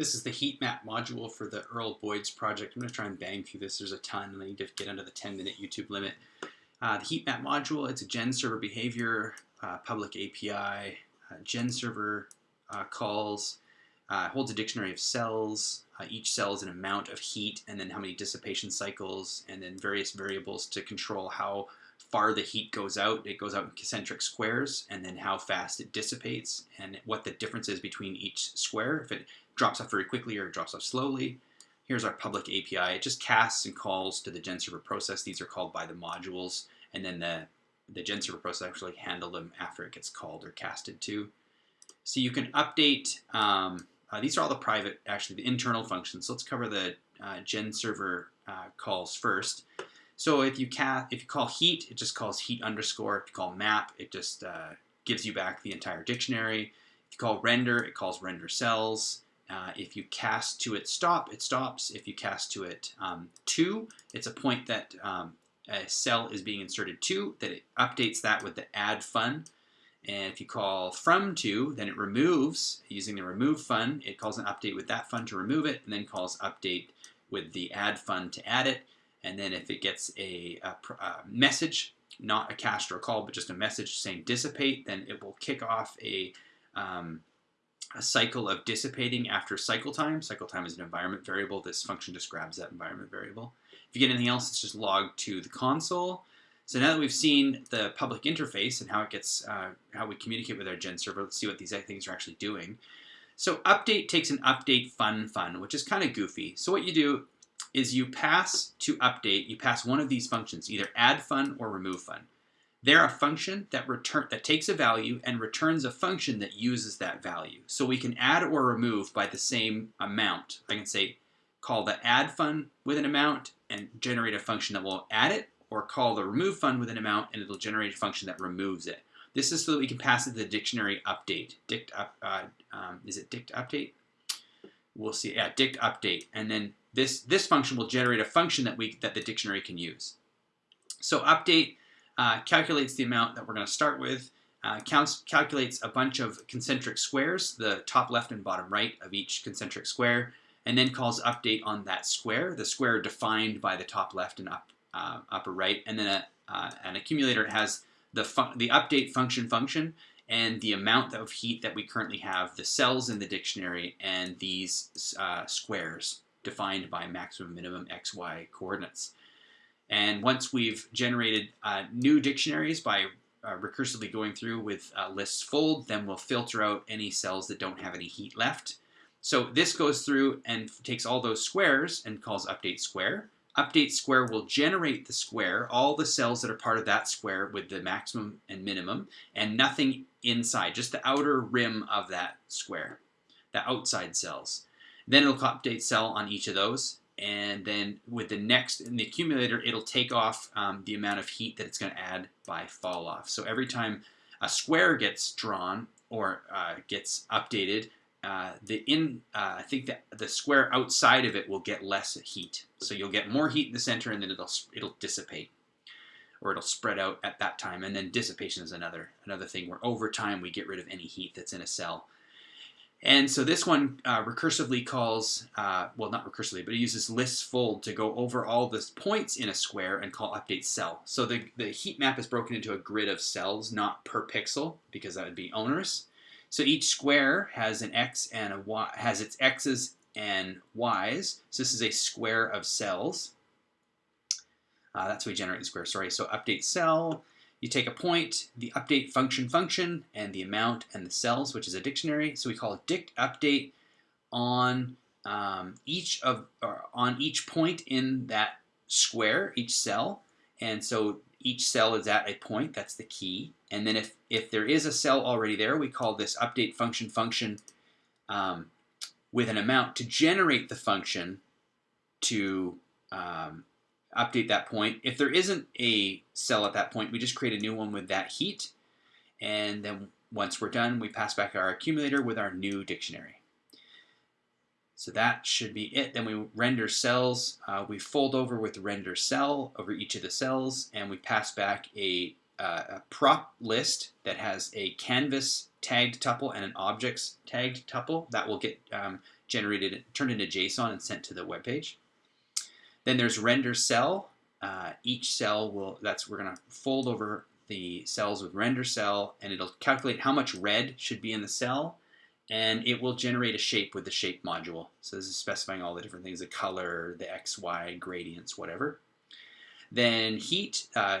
This is the heat map module for the Earl Boyd's project. I'm going to try and bang through this. There's a ton, and I need to get under the 10 minute YouTube limit. Uh, the heat map module, it's a gen server behavior, uh, public API, uh, gen server uh, calls, uh, holds a dictionary of cells. Uh, each cell is an amount of heat, and then how many dissipation cycles, and then various variables to control how far the heat goes out. It goes out in concentric squares, and then how fast it dissipates, and what the difference is between each square. If it drops off very quickly or it drops off slowly. Here's our public API. It just casts and calls to the GenServer process. These are called by the modules, and then the, the GenServer process actually handle them after it gets called or casted to. So you can update, um, uh, these are all the private, actually the internal functions. So let's cover the uh, GenServer uh, calls first. So if you, cast, if you call heat, it just calls heat underscore. If you call map, it just uh, gives you back the entire dictionary. If you call render, it calls render cells. Uh, if you cast to it stop, it stops. If you cast to it um, to, it's a point that um, a cell is being inserted to, that it updates that with the add fun. And if you call from to, then it removes, using the remove fun, it calls an update with that fun to remove it, and then calls update with the add fun to add it. And then if it gets a, a, a message, not a cast or a call, but just a message saying dissipate, then it will kick off a um, a cycle of dissipating after cycle time. Cycle time is an environment variable. This function just grabs that environment variable. If you get anything else, it's just logged to the console. So now that we've seen the public interface and how it gets, uh, how we communicate with our gen server, let's see what these things are actually doing. So update takes an update fun fun, which is kind of goofy. So what you do is you pass to update, you pass one of these functions, either add fun or remove fun. They're a function that return that takes a value and returns a function that uses that value. So we can add or remove by the same amount. I can say call the add fun with an amount and generate a function that will add it, or call the remove fun with an amount and it'll generate a function that removes it. This is so that we can pass it to the dictionary update. Dict up, uh, um, is it dict update? We'll see. Yeah, dict update, and then this this function will generate a function that we that the dictionary can use. So update uh, calculates the amount that we're going to start with, uh, counts, calculates a bunch of concentric squares, the top left and bottom right of each concentric square, and then calls update on that square, the square defined by the top left and up, uh, upper right, and then a, uh, an accumulator has the, the update function function and the amount of heat that we currently have, the cells in the dictionary, and these uh, squares defined by maximum minimum xy coordinates. And once we've generated uh, new dictionaries by uh, recursively going through with uh, lists fold, then we'll filter out any cells that don't have any heat left. So this goes through and takes all those squares and calls update square. Update square will generate the square, all the cells that are part of that square with the maximum and minimum, and nothing inside, just the outer rim of that square, the outside cells. Then it'll update cell on each of those, and then with the next in the accumulator it'll take off um, the amount of heat that it's going to add by fall off. So every time a square gets drawn or uh, gets updated uh, the in uh, I think that the square outside of it will get less heat. So you'll get more heat in the center and then it'll it'll dissipate or it'll spread out at that time. And then dissipation is another another thing where over time we get rid of any heat that's in a cell and so this one uh, recursively calls, uh, well, not recursively, but it uses lists fold to go over all the points in a square and call update cell. So the, the heat map is broken into a grid of cells, not per pixel, because that would be onerous. So each square has an x and a y, has its x's and y's. So this is a square of cells. Uh, that's how we generate the square, sorry. So update cell, you take a point, the update function function, and the amount and the cells, which is a dictionary. So we call dict update on um, each of on each point in that square, each cell. And so each cell is at a point, that's the key. And then if, if there is a cell already there, we call this update function function um, with an amount to generate the function to um, update that point. If there isn't a cell at that point, we just create a new one with that heat. And then once we're done, we pass back our accumulator with our new dictionary. So that should be it. Then we render cells. Uh, we fold over with render cell over each of the cells, and we pass back a, uh, a prop list that has a canvas tagged tuple and an objects tagged tuple. That will get um, generated, turned into JSON and sent to the web page. Then there's render cell. Uh, each cell will, that's, we're gonna fold over the cells with render cell and it'll calculate how much red should be in the cell and it will generate a shape with the shape module. So this is specifying all the different things, the color, the X, Y, gradients, whatever. Then heat, uh,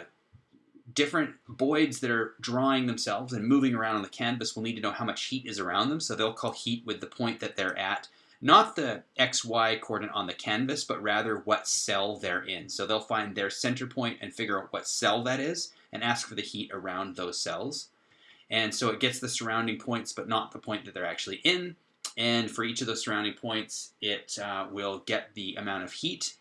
different boids that are drawing themselves and moving around on the canvas will need to know how much heat is around them. So they'll call heat with the point that they're at, not the XY coordinate on the canvas, but rather what cell they're in. So they'll find their center point and figure out what cell that is and ask for the heat around those cells. And so it gets the surrounding points, but not the point that they're actually in. And for each of those surrounding points, it uh, will get the amount of heat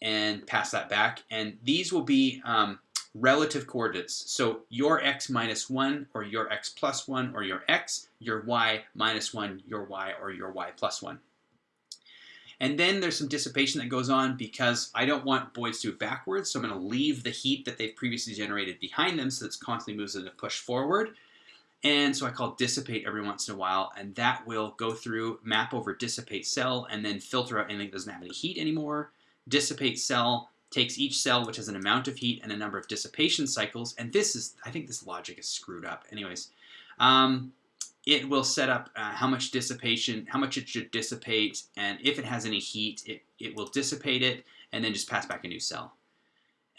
and pass that back. And these will be um, relative coordinates. So your x minus 1 or your x plus 1 or your x, your y minus 1, your y or your y plus 1. And then there's some dissipation that goes on because I don't want boids to backwards, so I'm going to leave the heat that they've previously generated behind them so it's constantly moves them to push forward. And so I call dissipate every once in a while, and that will go through, map over dissipate cell, and then filter out anything that doesn't have any heat anymore. Dissipate cell takes each cell, which has an amount of heat and a number of dissipation cycles, and this is, I think this logic is screwed up. Anyways, um, it will set up uh, how much dissipation, how much it should dissipate, and if it has any heat, it, it will dissipate it, and then just pass back a new cell.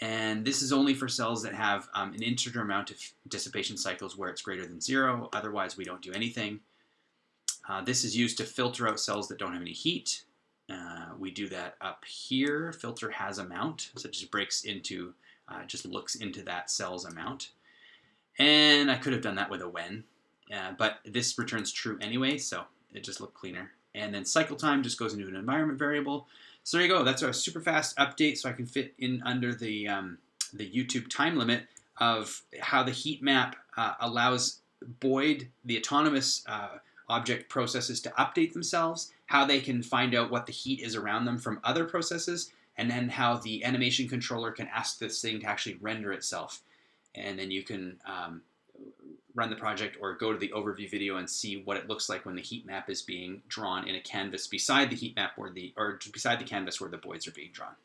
And this is only for cells that have um, an integer amount of dissipation cycles where it's greater than zero. Otherwise, we don't do anything. Uh, this is used to filter out cells that don't have any heat. Uh, we do that up here. Filter has amount, so it just breaks into, uh, just looks into that cell's amount. And I could have done that with a when, uh, but this returns true anyway, so it just looked cleaner. And then cycle time just goes into an environment variable. So there you go. That's our super fast update so I can fit in under the, um, the YouTube time limit of how the heat map uh, allows boids, the autonomous uh, object processes to update themselves, how they can find out what the heat is around them from other processes, and then how the animation controller can ask this thing to actually render itself. And then you can um, run the project or go to the overview video and see what it looks like when the heat map is being drawn in a canvas beside the heat map or the or beside the canvas where the boids are being drawn.